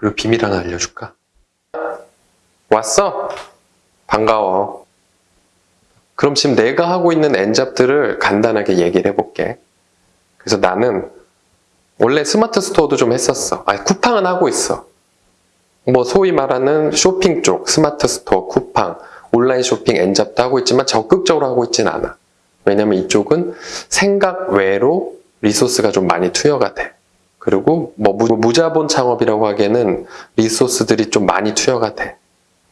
그리고 비밀 하나 알려줄까? 왔어? 반가워. 그럼 지금 내가 하고 있는 N job들을 간단하게 얘기를 해볼게. 그래서 나는 원래 스마트 스토어도 좀 했었어. 아니, 쿠팡은 하고 있어. 뭐 소위 말하는 쇼핑 쪽, 스마트 스토어, 쿠팡, 온라인 쇼핑 N job도 하고 있지만 적극적으로 하고 있진 않아. 왜냐면 이쪽은 생각 외로 리소스가 좀 많이 투여가 돼. 그리고 뭐 무- 무자본 창업이라고 하기에는 리소스들이 좀 많이 투여가 돼.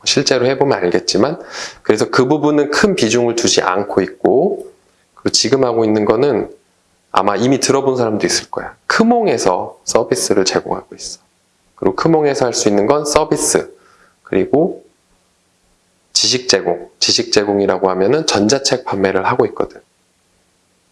실제로 해보면 알겠지만 그래서 그 부분은 큰 비중을 두지 않고 있고 그리고 지금 하고 있는 거는 아마 이미 들어본 사람도 있을 거야. 크몽에서 서비스를 제공하고 있어. 그리고 크몽에서 할 수 있는 건 서비스 그리고 지식 제공, 지식 제공이라고 하면은 전자책 판매를 하고 있거든.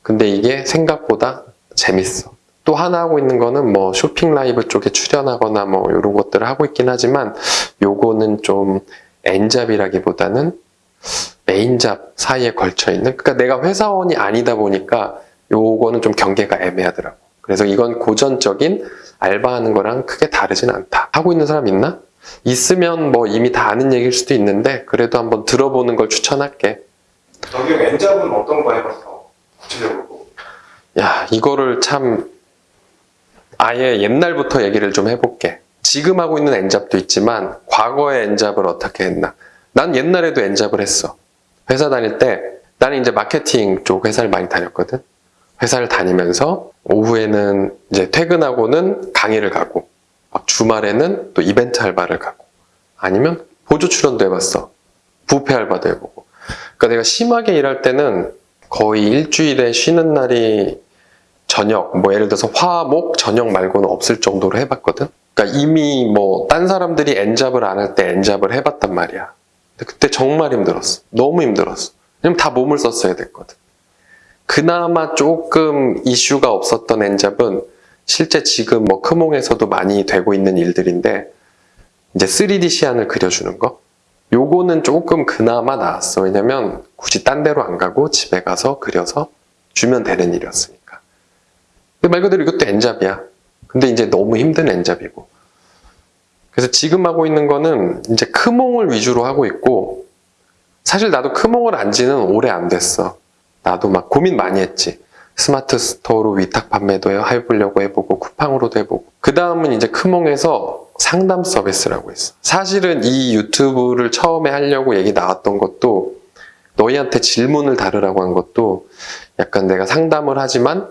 근데 이게 생각보다 재밌어. 또 하나 하고 있는 거는 뭐 쇼핑 라이브 쪽에 출연하거나 뭐 이런 것들을 하고 있긴 하지만 요거는 좀 엔잡이라기보다는 메인잡 사이에 걸쳐 있는 그러니까 내가 회사원이 아니다 보니까 요거는 좀 경계가 애매하더라고. 그래서 이건 고전적인 알바하는 거랑 크게 다르진 않다. 하고 있는 사람 있나? 있으면 뭐 이미 다 아는 얘기일 수도 있는데 그래도 한번 들어보는 걸 추천할게. 저기 엔잡은 어떤 거 해봤어? 구체적으로. 야, 이거를 참 아예 옛날부터 얘기를 좀 해볼게. 지금 하고 있는 엔잡도 있지만 과거의 엔잡을 어떻게 했나. 난 옛날에도 엔잡을 했어. 회사 다닐 때 나는 이제 마케팅 쪽 회사를 많이 다녔거든. 회사를 다니면서 오후에는 이제 퇴근하고는 강의를 가고 막 주말에는 또 이벤트 알바를 가고 아니면 보조 출연도 해봤어. 부페 알바도 해보고. 그러니까 내가 심하게 일할 때는 거의 일주일에 쉬는 날이 저녁, 뭐 예를 들어서 화, 목, 저녁 말고는 없을 정도로 해봤거든? 그러니까 이미 뭐 딴 사람들이 엔잡을 안 할 때 엔잡을 해봤단 말이야. 근데 그때 정말 힘들었어. 너무 힘들었어. 왜냐면 다 몸을 썼어야 됐거든. 그나마 조금 이슈가 없었던 엔잡은 실제 지금 뭐 크몽에서도 많이 되고 있는 일들인데 이제 3D 시안을 그려주는 거? 요거는 조금 그나마 나았어. 왜냐면 굳이 딴 데로 안 가고 집에 가서 그려서 주면 되는. 근데 말 그대로 이것도 엔잡이야. 근데 이제 너무 힘든 엔잡이고. 그래서 지금 하고 있는 거는 이제 크몽을 위주로 하고 있고, 사실 나도 크몽을 안 지는 오래 안 됐어. 나도 막 고민 많이 했지. 스마트 스토어로 위탁 판매도 해보려고 해보고, 쿠팡으로도 해보고. 그 다음은 이제 크몽에서 상담 서비스라고 있어. 사실은 이 유튜브를 처음에 하려고 얘기 나왔던 것도 너희한테 질문을 다루라고 한 것도 약간 내가 상담을 하지만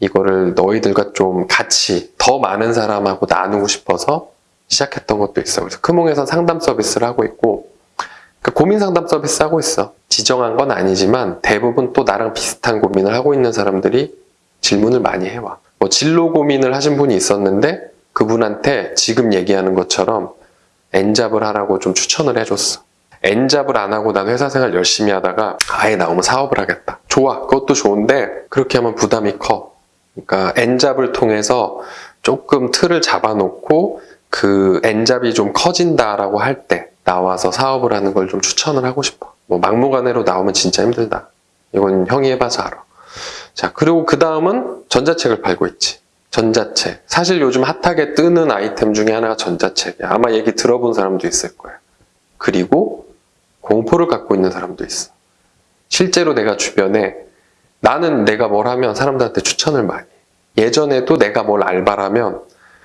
이거를 너희들과 좀 같이 더 많은 사람하고 나누고 싶어서 시작했던 것도 있어. 그래서 크몽에서 상담 서비스를 하고 있고 그 고민 상담 서비스 하고 있어. 지정한 건 아니지만 대부분 또 나랑 비슷한 고민을 하고 있는 사람들이 질문을 많이 해와. 뭐 진로 고민을 하신 분이 있었는데 그분한테 지금 얘기하는 것처럼 엔잡을 하라고 좀 추천을 해줬어. 엔잡을 안 하고 난 회사 생활 열심히 하다가 아예 나오면 사업을 하겠다. 좋아. 그것도 좋은데 그렇게 하면 부담이 커. 그러니까 엔잡을 통해서 조금 틀을 잡아놓고 그 엔잡이 좀 커진다라고 할 때 나와서 사업을 하는 걸 좀 추천을 하고 싶어. 뭐 막무가내로 나오면 진짜 힘들다. 이건 형이 해봐서 알아. 자, 그리고 그 다음은 전자책을 팔고 있지. 전자책. 사실 요즘 핫하게 뜨는 아이템 중에 하나가 전자책이야. 아마 얘기 들어본 사람도 있을 거야. 그리고 공포를 갖고 있는 사람도 있어. 실제로 내가 주변에 나는 내가 뭘 하면 사람들한테 추천을 많이 해. 예전에도 내가 뭘 알바를 하면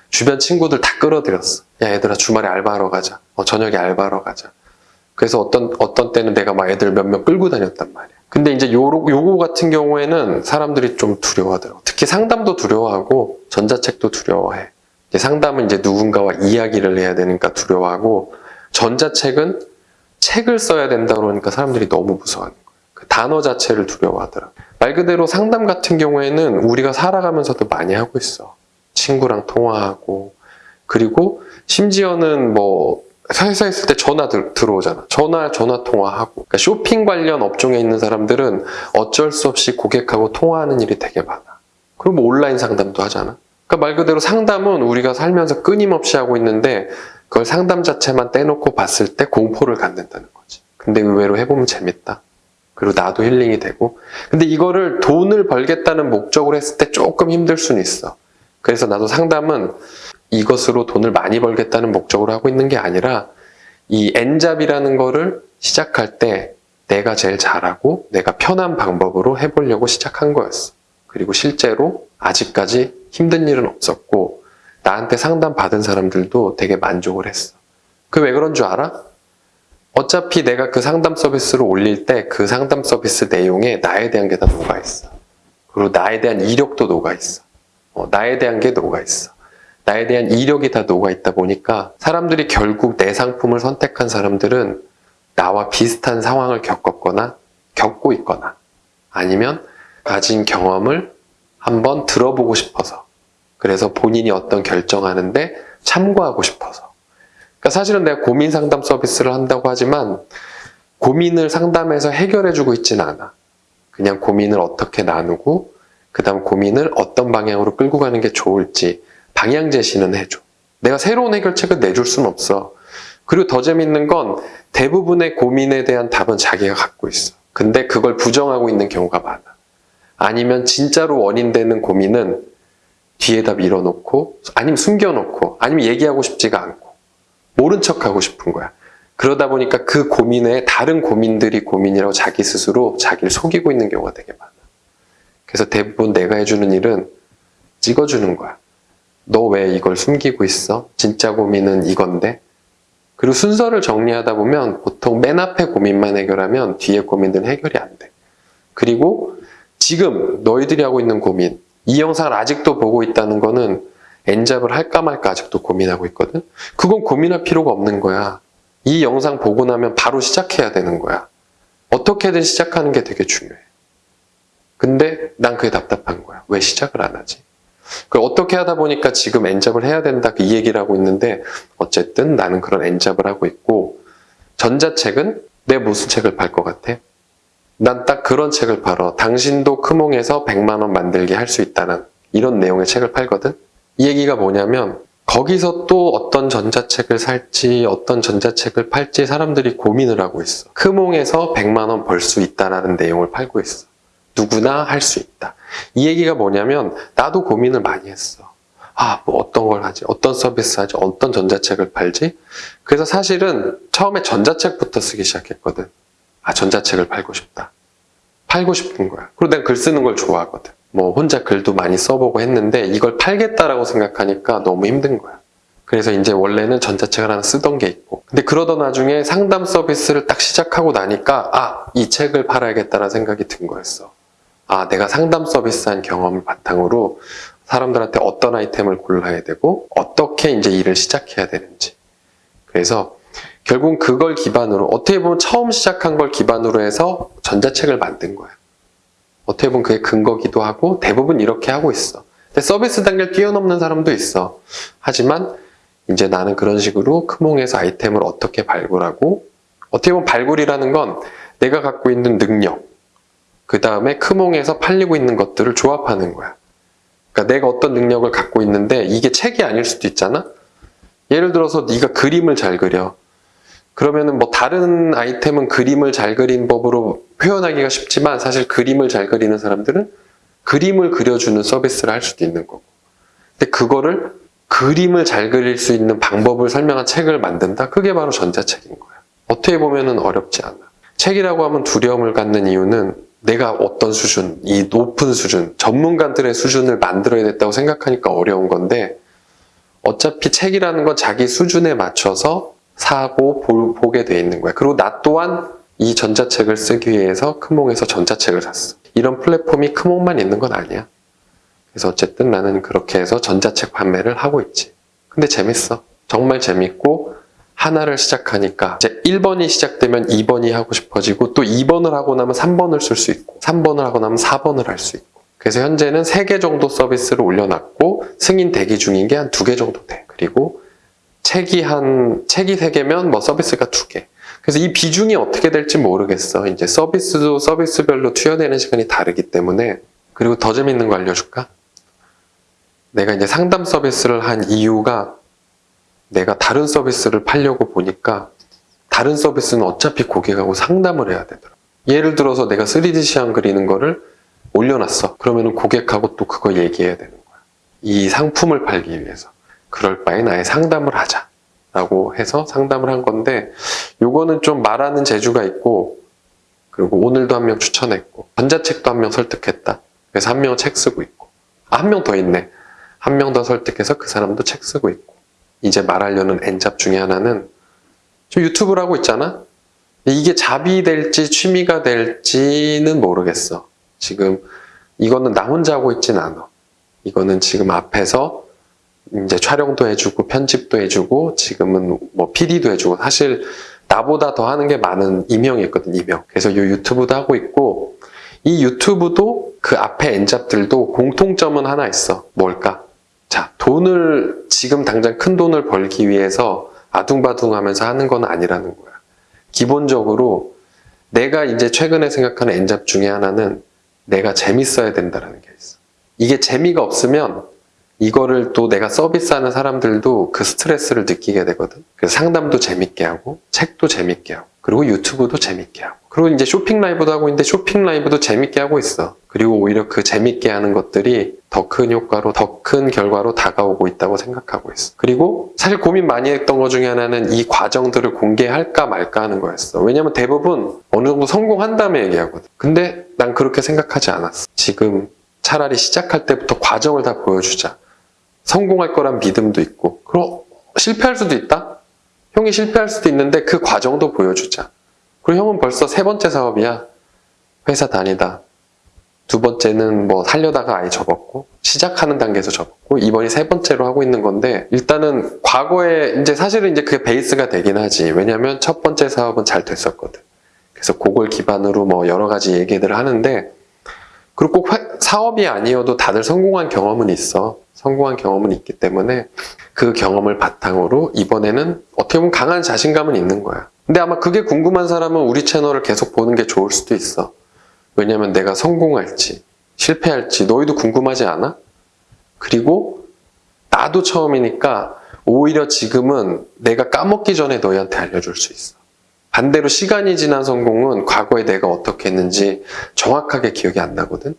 주변 친구들 다 끌어들였어. 야, 얘들아, 주말에 알바하러 가자. 어, 저녁에 알바하러 가자. 그래서 어떤, 어떤 때는 내가 막 애들 몇명 끌고 다녔단 말이야. 근데 이제 요로, 요거 같은 경우에는 사람들이 좀 두려워하더라고. 특히 상담도 두려워하고 전자책도 두려워해. 이제 상담은 이제 누군가와 이야기를 해야 되니까 두려워하고 전자책은 책을 써야 된다 그러니까 사람들이 너무 무서워하는 거야. 그 단어 자체를 두려워하더라. 말 그대로 상담 같은 경우에는 우리가 살아가면서도 많이 하고 있어. 친구랑 통화하고 그리고 심지어는 뭐 회사에 있을 때 전화 들, 들어오잖아. 전화 전화 통화하고 그러니까 쇼핑 관련 업종에 있는 사람들은 어쩔 수 없이 고객하고 통화하는 일이 되게 많아. 그리고 뭐 온라인 상담도 하잖아. 그러니까 말 그대로 상담은 우리가 살면서 끊임없이 하고 있는데 그걸 상담 자체만 떼놓고 봤을 때 공포를 갖는다는 거지. 근데 의외로 해보면 재밌다. 그리고 나도 힐링이 되고. 근데 이거를 돈을 벌겠다는 목적으로 했을 때 조금 힘들 수는 있어. 그래서 나도 상담은 이것으로 돈을 많이 벌겠다는 목적으로 하고 있는 게 아니라 이 엔잡이라는 거를 시작할 때 내가 제일 잘하고 내가 편한 방법으로 해보려고 시작한 거였어. 그리고 실제로 아직까지 힘든 일은 없었고 나한테 상담 받은 사람들도 되게 만족을 했어. 그 왜 그런 줄 알아? 어차피 내가 그 상담 서비스를 올릴 때 그 상담 서비스 내용에 나에 대한 게 다 녹아 있어. 그리고 나에 대한 이력도 녹아 있어. 어, 나에 대한 게 녹아 있어. 나에 대한 이력이 다 녹아 있다 보니까 사람들이 결국 내 상품을 선택한 사람들은 나와 비슷한 상황을 겪었거나 겪고 있거나 아니면 가진 경험을 한번 들어보고 싶어서 그래서 본인이 어떤 결정하는데 참고하고 싶어서 그러니까 사실은 내가 고민 상담 서비스를 한다고 하지만 고민을 상담해서 해결해주고 있지는 않아. 그냥 고민을 어떻게 나누고 그 다음 고민을 어떤 방향으로 끌고 가는 게 좋을지 방향 제시는 해줘. 내가 새로운 해결책을 내줄 수는 없어. 그리고 더 재밌는 건 대부분의 고민에 대한 답은 자기가 갖고 있어. 근데 그걸 부정하고 있는 경우가 많아. 아니면 진짜로 원인되는 고민은 뒤에다 밀어놓고 아니면 숨겨놓고 아니면 얘기하고 싶지가 않고 모른 척하고 싶은 거야. 그러다 보니까 그 고민에 다른 고민들이 고민이라고 자기 스스로 자기를 속이고 있는 경우가 되게 많아. 그래서 대부분 내가 해주는 일은 찍어주는 거야. 너 왜 이걸 숨기고 있어? 진짜 고민은 이건데? 그리고 순서를 정리하다 보면 보통 맨 앞에 고민만 해결하면 뒤에 고민들은 해결이 안 돼. 그리고 지금 너희들이 하고 있는 고민, 이 영상을 아직도 보고 있다는 거는 엔잡을 할까 말까 아직도 고민하고 있거든? 그건 고민할 필요가 없는 거야. 이 영상 보고 나면 바로 시작해야 되는 거야. 어떻게든 시작하는 게 되게 중요해. 근데 난 그게 답답한 거야. 왜 시작을 안 하지? 그 어떻게 하다 보니까 지금 엔잡을 해야 된다 그 이 얘기를 하고 있는데 어쨌든 나는 그런 엔잡을 하고 있고 전자책은 내 무슨 책을 팔 것 같아? 난 딱 그런 책을 팔어. 당신도 크몽에서 100만 원 만들게 할 수 있다는 이런 내용의 책을 팔거든. 이 얘기가 뭐냐면 거기서 또 어떤 전자책을 살지 어떤 전자책을 팔지 사람들이 고민을 하고 있어. 크몽에서 100만 원 벌 수 있다라는 내용을 팔고 있어. 누구나 할 수 있다. 이 얘기가 뭐냐면 나도 고민을 많이 했어. 아, 뭐 어떤 걸 하지? 어떤 서비스 하지? 어떤 전자책을 팔지? 그래서 사실은 처음에 전자책부터 쓰기 시작했거든. 아, 전자책을 팔고 싶다. 팔고 싶은 거야. 그리고 난 글 쓰는 걸 좋아하거든. 뭐 혼자 글도 많이 써보고 했는데 이걸 팔겠다라고 생각하니까 너무 힘든 거야. 그래서 이제 원래는 전자책을 하나 쓰던 게 있고 근데 그러던 나중에 상담 서비스를 딱 시작하고 나니까 아, 이 책을 팔아야겠다라는 생각이 든 거였어. 아, 내가 상담 서비스 한 경험을 바탕으로 사람들한테 어떤 아이템을 골라야 되고 어떻게 이제 일을 시작해야 되는지. 그래서 결국 그걸 기반으로 어떻게 보면 처음 시작한 걸 기반으로 해서 전자책을 만든 거야. 어떻게 보면 그게 근거기도 하고 대부분 이렇게 하고 있어. 근데 서비스 단계를 뛰어넘는 사람도 있어. 하지만 이제 나는 그런 식으로 크몽에서 아이템을 어떻게 발굴하고 어떻게 보면 발굴이라는 건 내가 갖고 있는 능력 그 다음에 크몽에서 팔리고 있는 것들을 조합하는 거야. 그러니까 내가 어떤 능력을 갖고 있는데 이게 책이 아닐 수도 있잖아. 예를 들어서 네가 그림을 잘 그려. 그러면은 뭐 다른 아이템은 그림을 잘 그린 법으로 표현하기가 쉽지만 사실 그림을 잘 그리는 사람들은 그림을 그려주는 서비스를 할 수도 있는 거고. 근데 그거를 그림을 잘 그릴 수 있는 방법을 설명한 책을 만든다? 그게 바로 전자책인 거야. 어떻게 보면은 어렵지 않아. 책이라고 하면 두려움을 갖는 이유는 내가 어떤 수준, 이 높은 수준, 전문가들의 수준을 만들어야 됐다고 생각하니까 어려운 건데 어차피 책이라는 건 자기 수준에 맞춰서 사고 보, 보게 돼 있는 거야. 그리고 나 또한 이 전자책을 쓰기 위해서 크몽에서 전자책을 샀어. 이런 플랫폼이 크몽만 있는 건 아니야. 그래서 어쨌든 나는 그렇게 해서 전자책 판매를 하고 있지. 근데 재밌어. 정말 재밌고 하나를 시작하니까 이제 1번이 시작되면 2번이 하고 싶어지고 또 2번을 하고 나면 3번을 쓸 수 있고 3번을 하고 나면 4번을 할 수 있고 그래서 현재는 3개 정도 서비스를 올려놨고 승인 대기 중인 게 한 2개 정도 돼. 그리고 책이 한 책이 3개면 뭐 서비스가 2개. 그래서 이 비중이 어떻게 될지 모르겠어. 이제 서비스도 서비스별로 투여되는 시간이 다르기 때문에 그리고 더 재밌는 거 알려줄까? 내가 이제 상담 서비스를 한 이유가 내가 다른 서비스를 팔려고 보니까 다른 서비스는 어차피 고객하고 상담을 해야 되더라. 예를 들어서 내가 3D 시안 그리는 거를 올려놨어. 그러면 고객하고 또 그거 얘기해야 되는 거야. 이 상품을 팔기 위해서. 그럴 바엔 아예 상담을 하자 라고 해서 상담을 한 건데 요거는 좀 말하는 재주가 있고 그리고 오늘도 한 명 추천했고 전자책도 한 명 설득했다. 그래서 한 명은 책 쓰고 있고 아, 한 명 더 있네. 한 명 더 설득해서 그 사람도 책 쓰고 있고 이제 말하려는 엔잡 중에 하나는 좀 유튜브를 하고 있잖아. 이게 잡이 될지 취미가 될지는 모르겠어. 지금 이거는 나 혼자 하고 있진 않아. 이거는 지금 앞에서 이제 촬영도 해주고 편집도 해주고 지금은 뭐 PD도 해주고 사실 나보다 더 하는 게 많은 이명이 있거든 이명. 그래서 이 유튜브도 하고 있고 이 유튜브도 그 앞에 엔잡들도 공통점은 하나 있어. 뭘까? 자 돈을 지금 당장 큰 돈을 벌기 위해서 아둥바둥 하면서 하는 건 아니라는 거야. 기본적으로 내가 이제 최근에 생각하는 엔잡 중에 하나는 내가 재밌어야 된다라는 게 있어. 이게 재미가 없으면 이거를 또 내가 서비스하는 사람들도 그 스트레스를 느끼게 되거든. 그래서 상담도 재밌게 하고, 책도 재밌게 하고, 그리고 유튜브도 재밌게 하고, 그리고 이제 쇼핑 라이브도 하고 있는데 쇼핑 라이브도 재밌게 하고 있어. 그리고 오히려 그 재밌게 하는 것들이 더 큰 효과로, 더 큰 결과로 다가오고 있다고 생각하고 있어. 그리고 사실 고민 많이 했던 것 중에 하나는 이 과정들을 공개할까 말까 하는 거였어. 왜냐면 대부분 어느 정도 성공한 다음에 얘기하거든. 근데 난 그렇게 생각하지 않았어. 지금 차라리 시작할 때부터 과정을 다 보여주자. 성공할 거란 믿음도 있고, 그럼 실패할 수도 있다? 형이 실패할 수도 있는데 그 과정도 보여주자. 그리고 형은 벌써 세 번째 사업이야. 회사 다니다. 두 번째는 뭐 살려다가 아예 접었고, 시작하는 단계에서 접었고, 이번이 세 번째로 하고 있는 건데, 일단은 과거에 이제 사실은 이제 그게 베이스가 되긴 하지. 왜냐면 첫 번째 사업은 잘 됐었거든. 그래서 그걸 기반으로 뭐 여러 가지 얘기들을 하는데, 그리고 꼭 회- 사업이 아니어도 다들 성공한 경험은 있어. 성공한 경험은 있기 때문에 그 경험을 바탕으로 이번에는 어떻게 보면 강한 자신감은 있는 거야. 근데 아마 그게 궁금한 사람은 우리 채널을 계속 보는 게 좋을 수도 있어. 왜냐면 내가 성공할지, 실패할지 너희도 궁금하지 않아? 그리고 나도 처음이니까 오히려 지금은 내가 까먹기 전에 너희한테 알려줄 수 있어. 반대로 시간이 지난 성공은 과거에 내가 어떻게 했는지 정확하게 기억이 안 나거든.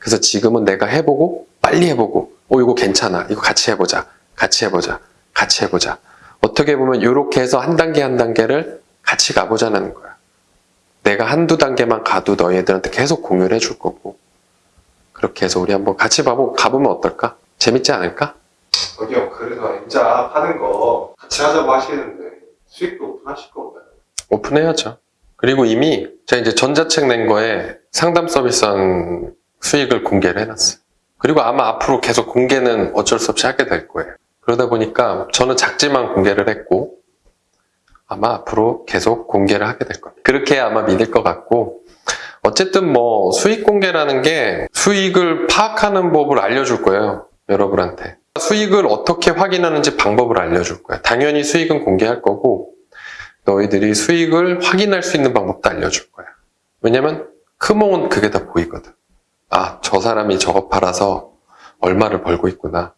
그래서 지금은 내가 해보고 빨리 해보고 어 이거 괜찮아 이거 같이 해보자 같이 해보자 같이 해보자 어떻게 보면 이렇게 해서 한 단계 한 단계를 같이 가보자는 거야. 내가 한두 단계만 가도 너희들한테 계속 공유를 해줄 거고 그렇게 해서 우리 한번 같이 봐보, 가보면 어떨까? 재밌지 않을까? 저기요, 그래서 엔잡 하는 거 같이 하자고 하시는데 수익도 오픈하실 건가요? 오픈해야죠. 그리고 이미 제가 이제 전자책 낸 거에 상담 서비스한 수익을 공개를 해놨어요. 그리고 아마 앞으로 계속 공개는 어쩔 수 없이 하게 될 거예요. 그러다 보니까 저는 작지만 공개를 했고 아마 앞으로 계속 공개를 하게 될 겁니다. 그렇게 아마 믿을 것 같고 어쨌든 뭐 수익 공개라는 게 수익을 파악하는 법을 알려줄 거예요. 여러분한테. 수익을 어떻게 확인하는지 방법을 알려줄 거예요. 당연히 수익은 공개할 거고 너희들이 수익을 확인할 수 있는 방법도 알려줄 거야. 왜냐면 크몽은 그게 다 보이거든. 아, 저 사람이 저거 팔아서 얼마를 벌고 있구나.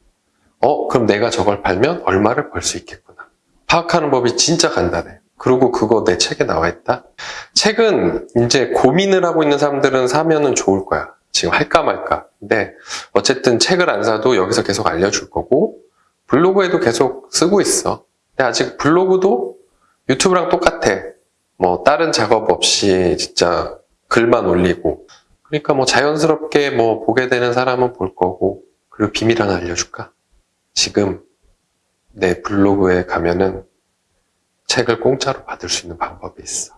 어, 그럼 내가 저걸 팔면 얼마를 벌 수 있겠구나. 파악하는 법이 진짜 간단해. 그리고 그거 내 책에 나와 있다? 책은 이제 고민을 하고 있는 사람들은 사면은 좋을 거야. 지금 할까 말까. 근데 어쨌든 책을 안 사도 여기서 계속 알려줄 거고, 블로그에도 계속 쓰고 있어. 근데 아직 블로그도 유튜브랑 똑같아. 뭐 다른 작업 없이 진짜 글만 올리고. 그러니까 뭐 자연스럽게 뭐 보게 되는 사람은 볼 거고. 그리고 비밀 하나 알려줄까? 지금 내 블로그에 가면은 책을 공짜로 받을 수 있는 방법이 있어.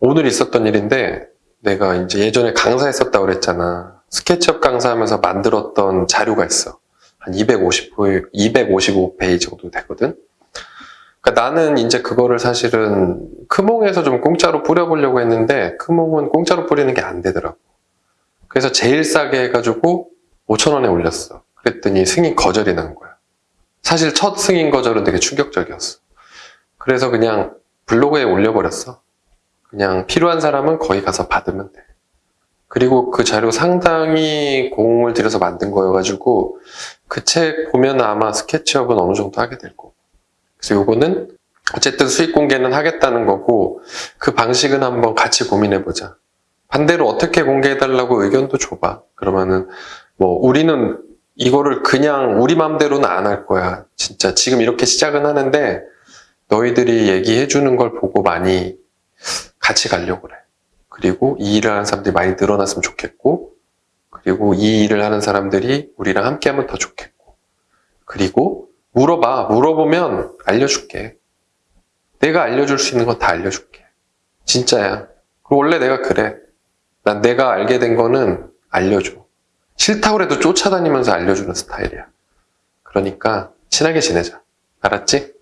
오늘 있었던 일인데 내가 이제 예전에 강사했었다고 그랬잖아. 스케치업 강사하면서 만들었던 자료가 있어. 한 250, 255페이지 정도 되거든. 그러니까 나는 이제 그거를 사실은 크몽에서 좀 공짜로 뿌려보려고 했는데 크몽은 공짜로 뿌리는 게 안 되더라고. 그래서 제일 싸게 해가지고 5천원에 올렸어. 그랬더니 승인 거절이 난 거야. 사실 첫 승인 거절은 되게 충격적이었어. 그래서 그냥 블로그에 올려버렸어. 그냥 필요한 사람은 거기 가서 받으면 돼. 그리고 그 자료 상당히 공을 들여서 만든 거여가지고 그 책 보면 아마 스케치업은 어느 정도 하게 될 거고. 그래서 요거는 어쨌든 수익 공개는 하겠다는 거고 그 방식은 한번 같이 고민해보자. 반대로 어떻게 공개해달라고 의견도 줘봐. 그러면은 뭐 우리는 이거를 그냥 우리 맘대로는 안 할 거야. 진짜 지금 이렇게 시작은 하는데 너희들이 얘기해 주는 걸 보고 많이 같이 가려고 그래. 그리고 이 일을 하는 사람들이 많이 늘어났으면 좋겠고 그리고 이 일을 하는 사람들이 우리랑 함께 하면 더 좋겠고 그리고 물어봐. 물어보면 알려줄게. 내가 알려줄 수 있는 건 다 알려줄게. 진짜야. 그리고 원래 내가 그래. 난 내가 알게 된 거는 알려줘. 싫다고 해도 쫓아다니면서 알려주는 스타일이야. 그러니까 친하게 지내자. 알았지?